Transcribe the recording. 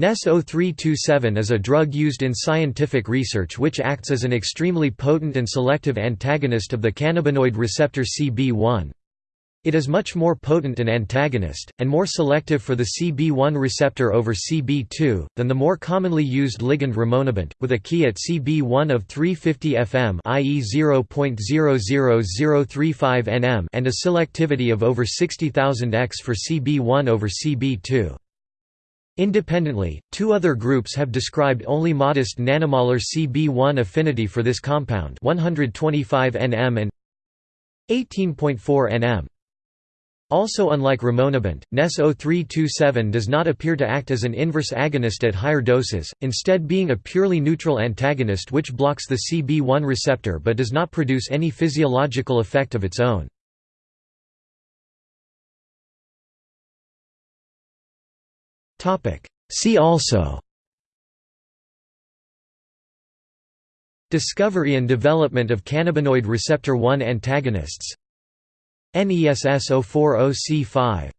NESS 0327 is a drug used in scientific research which acts as an extremely potent and selective antagonist of the cannabinoid receptor CB1. It is much more potent an antagonist, and more selective for the CB1 receptor over CB2, than the more commonly used ligand rimonabant, with a Ki at CB1 of 350 fm i.e. 0.00035 nm and a selectivity of over 60,000 x for CB1 over CB2. Independently, two other groups have described only modest nanomolar CB1 affinity for this compound 125 nm and 18.4 nm. Also unlike rimonabant, NESS 0327 does not appear to act as an inverse agonist at higher doses, instead being a purely neutral antagonist which blocks the CB1 receptor but does not produce any physiological effect of its own. See also. Discovery and development of cannabinoid receptor 1 antagonists. NESS 040C5